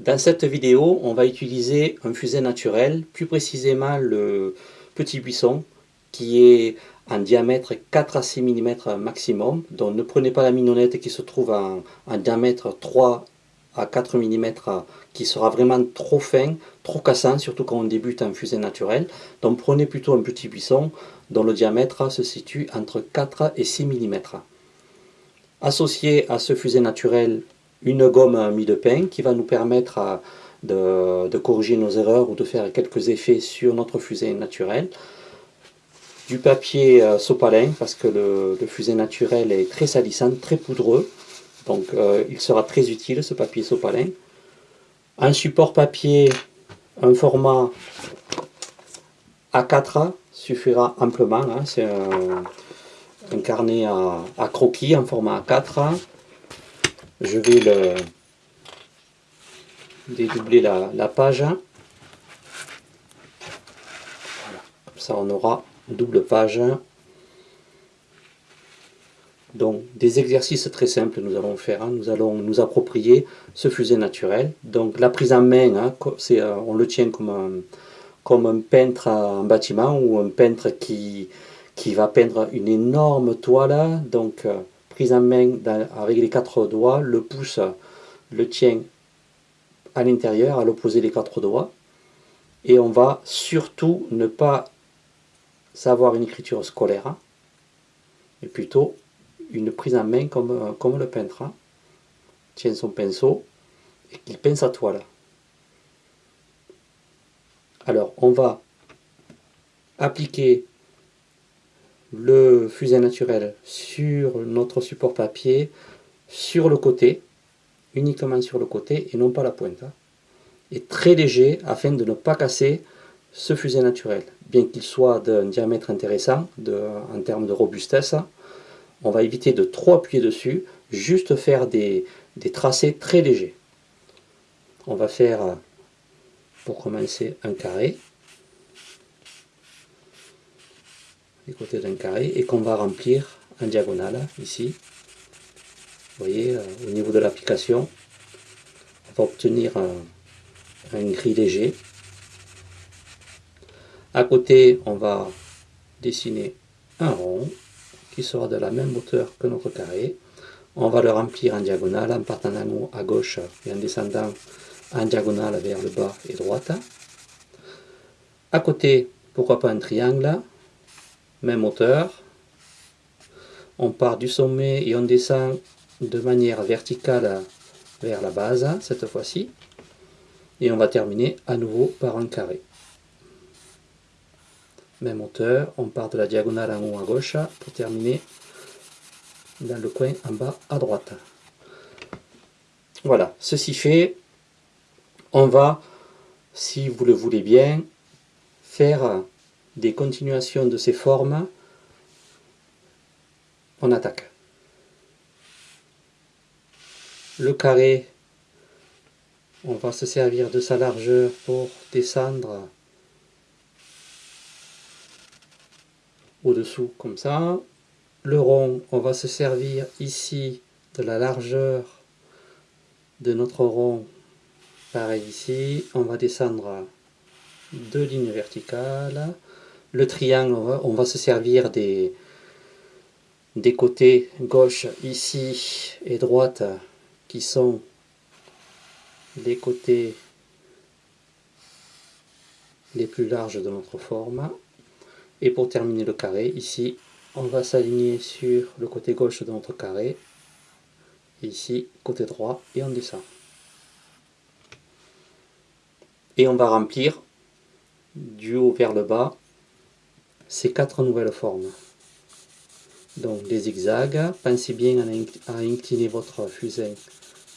Dans cette vidéo, on va utiliser un fusain naturel, plus précisément le petit buisson, qui est en diamètre 4 à 6 mm maximum. Donc ne prenez pas la mignonnette qui se trouve en, diamètre 3 à 4 mm, qui sera vraiment trop fin, trop cassant, surtout quand on débute en fusain naturel. Donc prenez plutôt un petit buisson dont le diamètre se situe entre 4 et 6 mm. Associé à ce fusain naturel une gomme mie de pain qui va nous permettre de, corriger nos erreurs ou de faire quelques effets sur notre fusain naturel. Du papier euh, sopalin parce que le, fusain naturel est très salissant, très poudreux. Donc euh, il sera très utile ce papier sopalin. Un support papier, un format A4 suffira amplement. Hein. C'est un, carnet à, à, croquis en format A4 je vais le dédoubler la, page. Comme ça on aura double page. Donc des exercices très simples nous allons faire. Hein. Nous allons nous approprier ce fusain naturel. Donc la prise en main, hein, euh, on le tient comme un, peintre en bâtiment ou un peintre qui, qui va peindre une énorme toile. Donc euh, prise en main avec les quatre doigts, le pouce le tient à l'intérieur, à l'opposé des quatre doigts. Et on va surtout ne pas savoir une écriture scolaire, hein, mais plutôt une prise en main comme, comme le peintre. Hein. tient son pinceau et qu'il peint sa toile. Alors, on va appliquer le fusain naturel sur notre support papier, sur le côté, uniquement sur le côté et non pas la pointe. Hein. Et très léger afin de ne pas casser ce fusain naturel. Bien qu'il soit d'un diamètre intéressant en termes de robustesse, on va éviter de trop appuyer dessus, juste faire des, des tracés très légers. On va faire, pour commencer, un carré. Côté d'un carré et qu'on va remplir en diagonale ici. Vous voyez, euh, au niveau de l'application, on va obtenir un, gris léger. À côté, on va dessiner un rond qui sera de la même hauteur que notre carré. On va le remplir en diagonale en partant en haut à gauche et en descendant en diagonale vers le bas et droite. À côté, pourquoi pas un triangle? Même hauteur. On part du sommet et on descend de manière verticale vers la base, cette fois-ci. Et on va terminer à nouveau par un carré. Même hauteur, on part de la diagonale en haut à gauche pour terminer dans le coin en bas à droite. Voilà, ceci fait, on va, si vous le voulez bien, faire des continuations de ces formes, on attaque. Le carré, on va se servir de sa largeur pour descendre au-dessous comme ça. Le rond, on va se servir ici de la largeur de notre rond. Pareil ici, on va descendre deux lignes verticales. Le triangle, on va, se servir des, côtés gauche ici et droite qui sont les côtés les plus larges de notre forme. Et pour terminer le carré, ici, on va s'aligner sur le côté gauche de notre carré. ici, côté droit, et on descend. Et on va remplir du haut vers le bas ces quatre nouvelles formes. Donc des zigzags, pensez bien à incliner votre fusain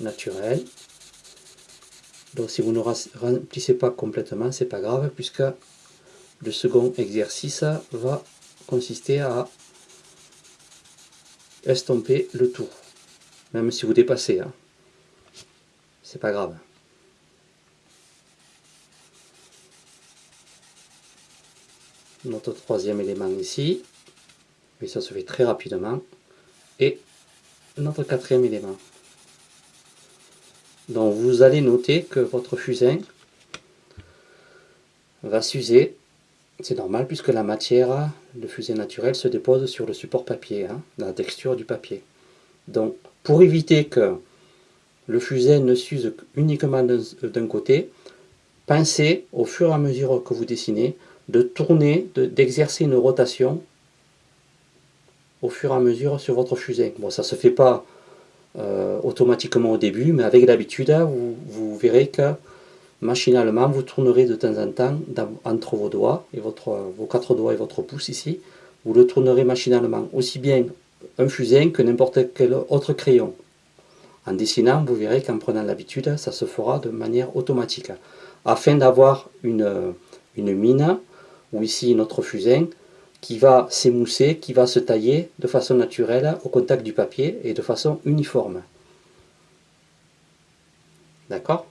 naturel. Donc si vous ne remplissez pas complètement, c'est pas grave, puisque le second exercice va consister à estomper le tout. Même si vous dépassez, hein. c'est pas grave. Notre troisième élément ici, mais ça se fait très rapidement, et notre quatrième élément. Donc vous allez noter que votre fusain va s'user. C'est normal puisque la matière, le fusain naturel, se dépose sur le support papier, hein, la texture du papier. Donc pour éviter que le fusain ne s'use uniquement d'un côté, pensez au fur et à mesure que vous dessinez de tourner, d'exercer une rotation au fur et à mesure sur votre fusain. Bon, ça ne se fait pas euh, automatiquement au début, mais avec l'habitude, vous, verrez que machinalement, vous tournerez de temps en temps entre vos doigts, et votre, vos quatre doigts et votre pouce ici, vous le tournerez machinalement, aussi bien un fusain que n'importe quel autre crayon. En dessinant, vous verrez qu'en prenant l'habitude, ça se fera de manière automatique. Afin d'avoir une mine, ou ici notre fusain, qui va s'émousser, qui va se tailler de façon naturelle au contact du papier et de façon uniforme. D'accord?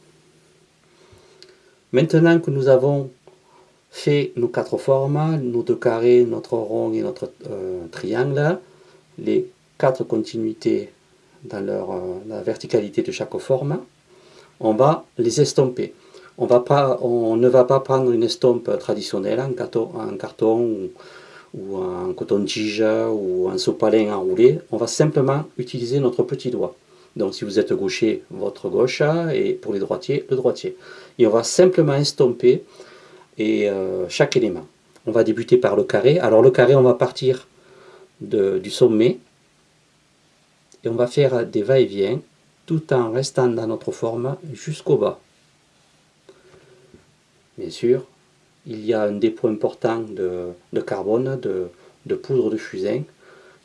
Maintenant que nous avons fait nos quatre formes, nos deux carrés, notre rond et notre euh, triangle, les quatre continuités dans leur, euh, la verticalité de chaque forme, on va les estomper. On, ne va pas prendre une estompe traditionnelle en carton, ou en coton-tige ou en sopalin enroulé, on va simplement utiliser notre petit doigt. Donc si vous êtes gaucher, votre gauche, et pour les droitiers, le droitier. Et on va simplement estomper et, euh, chaque élément. On va débuter par le carré. Alors le carré, on va partir du sommet, et on va faire des va-et-vient, tout en restant dans notre forme jusqu'au bas. Bien sûr, il y a un dépôt important de, carbone, de, poudre de fusain,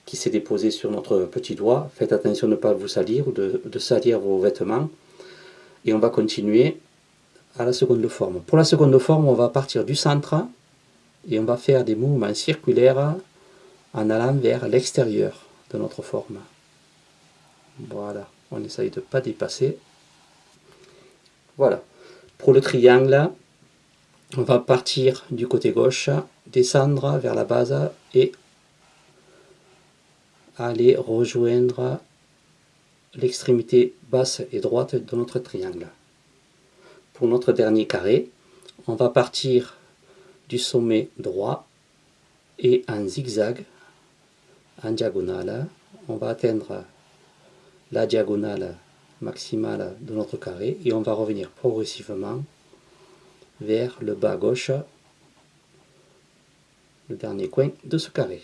qui s'est déposé sur notre petit doigt. Faites attention de ne pas vous salir ou de, salir vos vêtements. Et on va continuer à la seconde forme. Pour la seconde forme, on va partir du centre et on va faire des mouvements circulaires en allant vers l'extérieur de notre forme. Voilà, on essaye de ne pas dépasser. Voilà. Pour le triangle, on va partir du côté gauche, descendre vers la base et aller rejoindre l'extrémité basse et droite de notre triangle. Pour notre dernier carré, on va partir du sommet droit et en zigzag, en diagonale, on va atteindre la diagonale maximale de notre carré et on va revenir progressivement vers le bas gauche, le dernier coin de ce carré.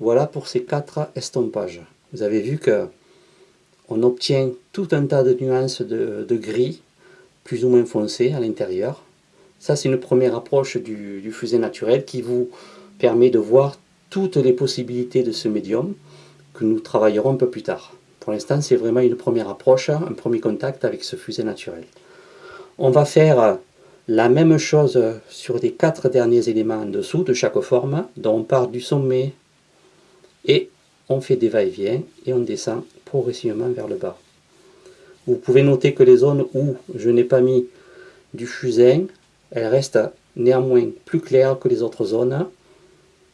Voilà pour ces quatre estompages. Vous avez vu que on obtient tout un tas de nuances de, gris, plus ou moins foncé à l'intérieur. Ça, c'est une première approche du, du fusain naturel qui vous permet de voir toutes les possibilités de ce médium que nous travaillerons un peu plus tard. Pour l'instant, c'est vraiment une première approche, un premier contact avec ce fusain naturel. On va faire la même chose sur les quatre derniers éléments en dessous de chaque forme. Donc on part du sommet et on fait des va-et-vient et on descend progressivement vers le bas. Vous pouvez noter que les zones où je n'ai pas mis du fusain, elles restent néanmoins plus claires que les autres zones,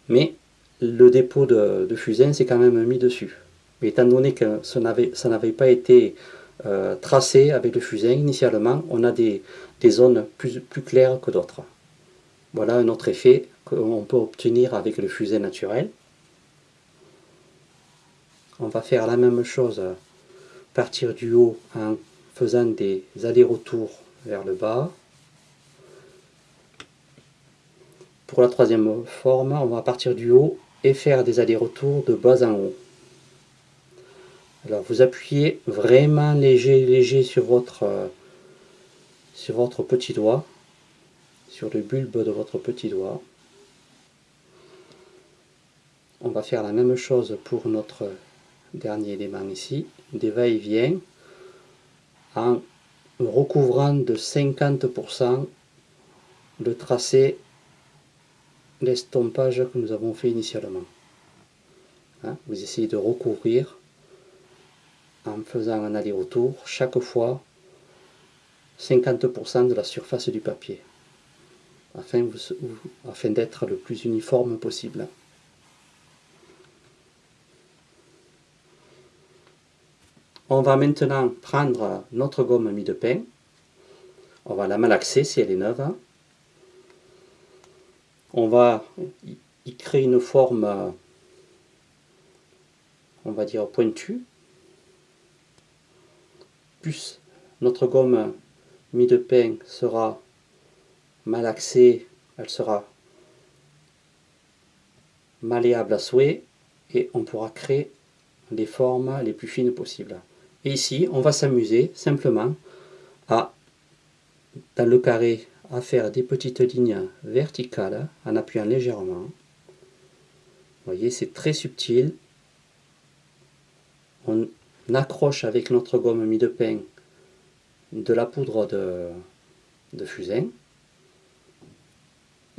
mais le dépôt de, fusain s'est quand même mis dessus. Mais étant donné que ça n'avait pas été euh, tracé avec le fusain initialement, on a des, zones plus, plus claires que d'autres. Voilà un autre effet qu'on peut obtenir avec le fusain naturel. On va faire la même chose partir du haut en faisant des allers-retours vers le bas. Pour la troisième forme, on va partir du haut et faire des allers-retours de bas en haut. Alors vous appuyez vraiment léger, léger sur votre sur votre petit doigt, sur le bulbe de votre petit doigt. On va faire la même chose pour notre dernier élément ici, des va-et-vient, en recouvrant de 50% le tracé, l'estompage que nous avons fait initialement. Hein, vous essayez de recouvrir en faisant un aller-retour chaque fois 50% de la surface du papier, afin, d'être le plus uniforme possible. On va maintenant prendre notre gomme mie de pain. On va la malaxer si elle est neuve. On va y créer une forme, on va dire pointue. Plus notre gomme mie de pain sera malaxée, elle sera malléable à souhait et on pourra créer les formes les plus fines possibles. Et ici, on va s'amuser simplement à, dans le carré, à faire des petites lignes verticales en appuyant légèrement. Vous voyez, c'est très subtil. On accroche avec notre gomme mie de pain de la poudre de, de fusain.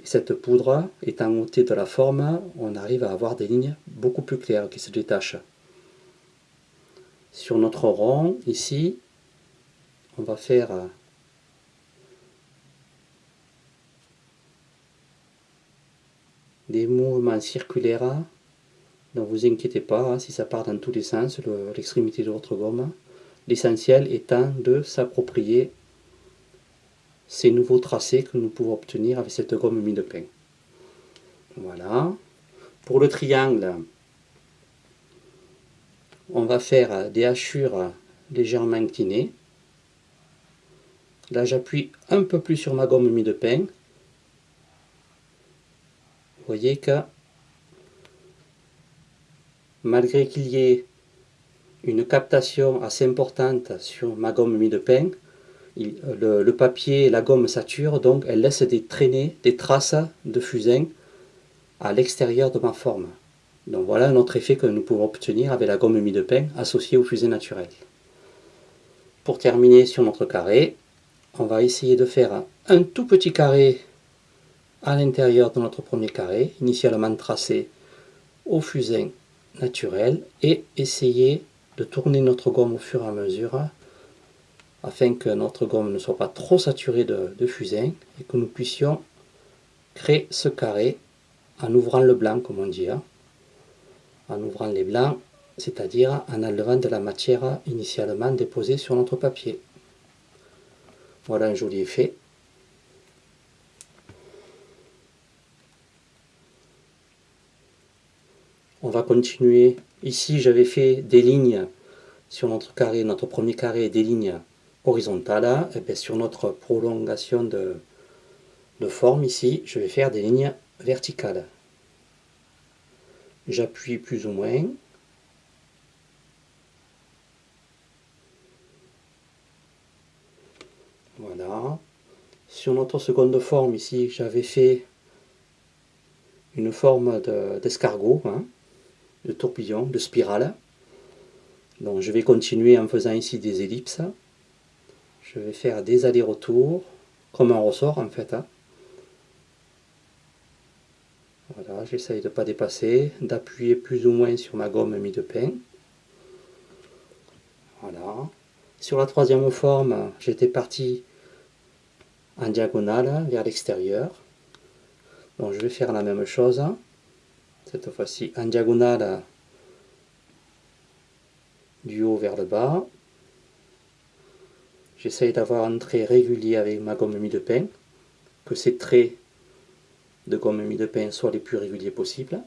Et cette poudre étant ôtée de la forme, on arrive à avoir des lignes beaucoup plus claires qui se détachent sur notre rond ici on va faire des mouvements circulaires ne vous inquiétez pas hein, si ça part dans tous les sens l'extrémité de votre gomme l'essentiel étant de s'approprier ces nouveaux tracés que nous pouvons obtenir avec cette gomme mie de pain voilà pour le triangle on va faire des hachures légèrement inclinées. Là, j'appuie un peu plus sur ma gomme mie de pain. Vous voyez que malgré qu'il y ait une captation assez importante sur ma gomme mie de pain, le, le, papier et la gomme sature, donc elle laisse des traînées, des traces de fusain à l'extérieur de ma forme. Donc voilà un autre effet que nous pouvons obtenir avec la gomme mie de pain associée au fusain naturel. Pour terminer sur notre carré, on va essayer de faire un tout petit carré à l'intérieur de notre premier carré, initialement tracé au fusain naturel, et essayer de tourner notre gomme au fur et à mesure afin que notre gomme ne soit pas trop saturée de, fusain et que nous puissions créer ce carré en ouvrant le blanc comme on dit. Hein en ouvrant les blancs, c'est-à-dire en enlevant de la matière initialement déposée sur notre papier. Voilà un joli effet. Va continuer. Ici, j'avais fait des lignes sur notre carré, notre premier carré, des lignes horizontales. Et bien, sur notre prolongation de, de forme ici, je vais faire des lignes verticales j'appuie plus ou moins. Voilà. Sur notre seconde forme ici, j'avais fait une forme d'escargot, hein, de tourbillon, de spirale. Donc je vais continuer en faisant ici des ellipses. Je vais faire des allers-retours, comme un ressort en fait. Hein. Voilà, j'essaye de ne pas dépasser, d'appuyer plus ou moins sur ma gomme mie de pain. Voilà. Sur la troisième forme, j'étais parti en diagonale vers l'extérieur. Donc je vais faire la même chose. Cette fois-ci en diagonale du haut vers le bas. J'essaye d'avoir un trait régulier avec ma gomme mie de pain, que ces traits de gomme mie de pain soient les plus réguliers possibles.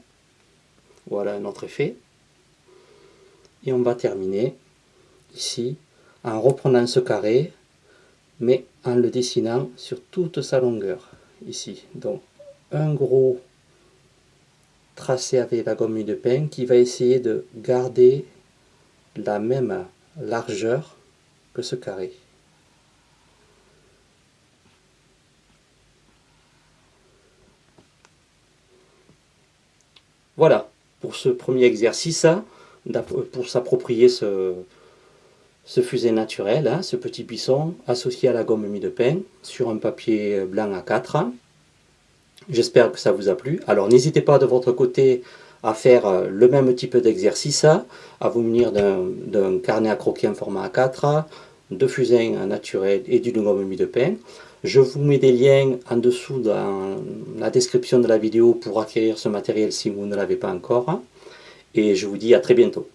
Voilà un autre effet. Et on va terminer ici en reprenant ce carré, mais en le dessinant sur toute sa longueur, ici. Donc un gros tracé avec la gomme de pain qui va essayer de garder la même largeur que ce carré. Voilà, pour ce premier exercice, hein, pour s'approprier ce, ce fusain naturel, hein, ce petit buisson associé à la gomme mie de pain sur un papier blanc à 4. J'espère que ça vous a plu. Alors n'hésitez pas de votre côté à faire euh, le même type d'exercice, à vous munir d'un carnet à croquer en format A4, de fusain naturel et d'une gomme mie de pain. Je vous mets des liens en dessous dans la description de la vidéo pour acquérir ce matériel si vous ne l'avez pas encore. Et je vous dis à très bientôt.